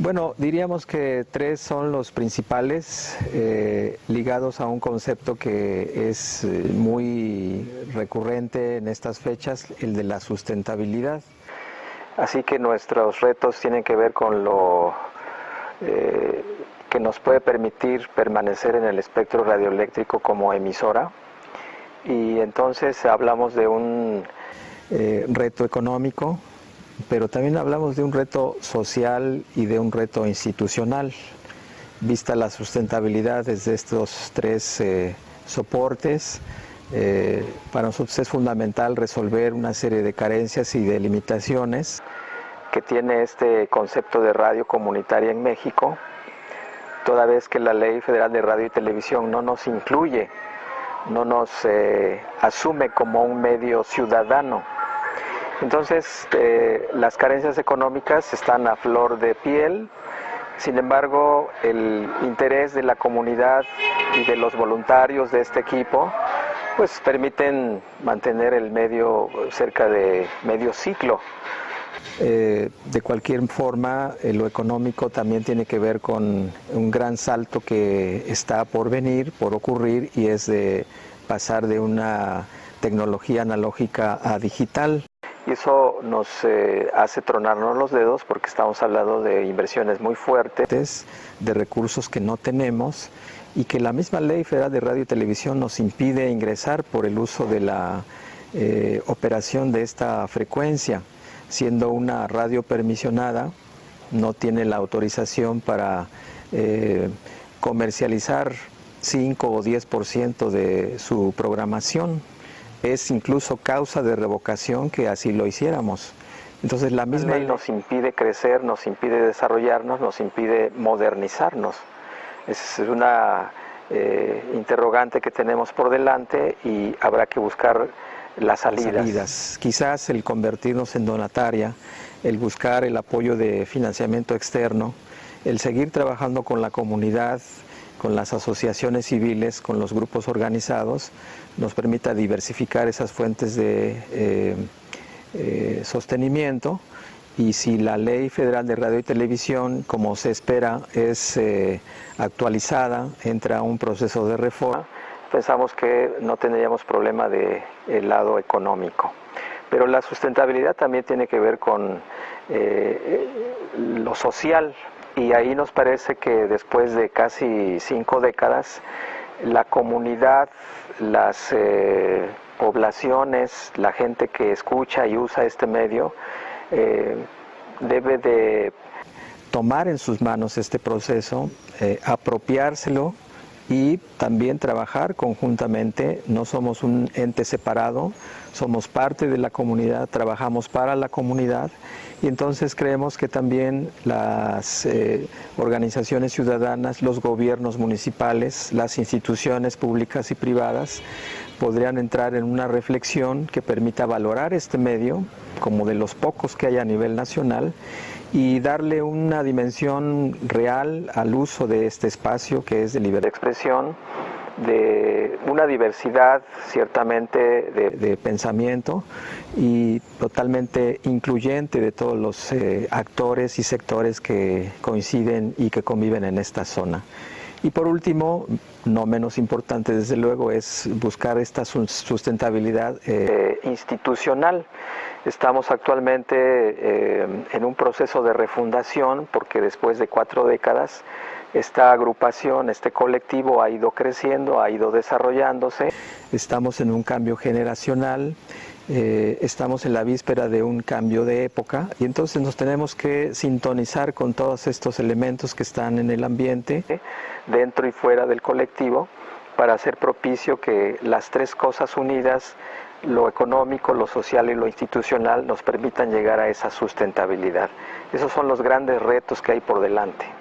Bueno, diríamos que tres son los principales eh, ligados a un concepto que es eh, muy recurrente en estas fechas, el de la sustentabilidad. Así que nuestros retos tienen que ver con lo eh, que nos puede permitir permanecer en el espectro radioeléctrico como emisora. Y entonces hablamos de un reto económico, pero también hablamos de un reto social y de un reto institucional. Vista la sustentabilidad desde estos tres eh, soportes, eh, para nosotros es fundamental resolver una serie de carencias y de limitaciones que tiene este concepto de radio comunitaria en México, toda vez que la Ley Federal de Radio y Televisión no nos incluye, no nos eh, asume como un medio ciudadano entonces, eh, las carencias económicas están a flor de piel, sin embargo, el interés de la comunidad y de los voluntarios de este equipo pues permiten mantener el medio cerca de medio ciclo. Eh, de cualquier forma, eh, lo económico también tiene que ver con un gran salto que está por venir, por ocurrir, y es de pasar de una tecnología analógica a digital y eso nos eh, hace tronarnos los dedos porque estamos hablando de inversiones muy fuertes, de recursos que no tenemos y que la misma ley federal de radio y televisión nos impide ingresar por el uso de la eh, operación de esta frecuencia, siendo una radio permisionada, no tiene la autorización para eh, comercializar 5 o 10% de su programación es incluso causa de revocación que así lo hiciéramos. Entonces la misma ley nos impide crecer, nos impide desarrollarnos, nos impide modernizarnos. Es una eh, interrogante que tenemos por delante y habrá que buscar las salidas. salidas. Quizás el convertirnos en donataria, el buscar el apoyo de financiamiento externo, el seguir trabajando con la comunidad, con las asociaciones civiles, con los grupos organizados, nos permita diversificar esas fuentes de eh, eh, sostenimiento y si la Ley Federal de Radio y Televisión, como se espera, es eh, actualizada, entra un proceso de reforma, pensamos que no tendríamos problema del lado económico. Pero la sustentabilidad también tiene que ver con lo social, y ahí nos parece que después de casi cinco décadas, la comunidad, las eh, poblaciones, la gente que escucha y usa este medio, eh, debe de tomar en sus manos este proceso, eh, apropiárselo y también trabajar conjuntamente. No somos un ente separado, somos parte de la comunidad, trabajamos para la comunidad y entonces creemos que también las eh, organizaciones ciudadanas, los gobiernos municipales, las instituciones públicas y privadas podrían entrar en una reflexión que permita valorar este medio como de los pocos que hay a nivel nacional y darle una dimensión real al uso de este espacio que es de libertad de expresión, de una diversidad ciertamente de, pensamiento y totalmente incluyente de todos los eh, actores y sectores que coinciden y que conviven en esta zona. Y por último, no menos importante desde luego, es buscar esta sustentabilidad eh, institucional. Estamos actualmente eh, en un proceso de refundación porque después de cuatro décadas esta agrupación, este colectivo ha ido creciendo, ha ido desarrollándose. Estamos en un cambio generacional, eh, estamos en la víspera de un cambio de época y entonces nos tenemos que sintonizar con todos estos elementos que están en el ambiente, dentro y fuera del colectivo, para hacer propicio que las tres cosas unidas, lo económico, lo social y lo institucional, nos permitan llegar a esa sustentabilidad. Esos son los grandes retos que hay por delante.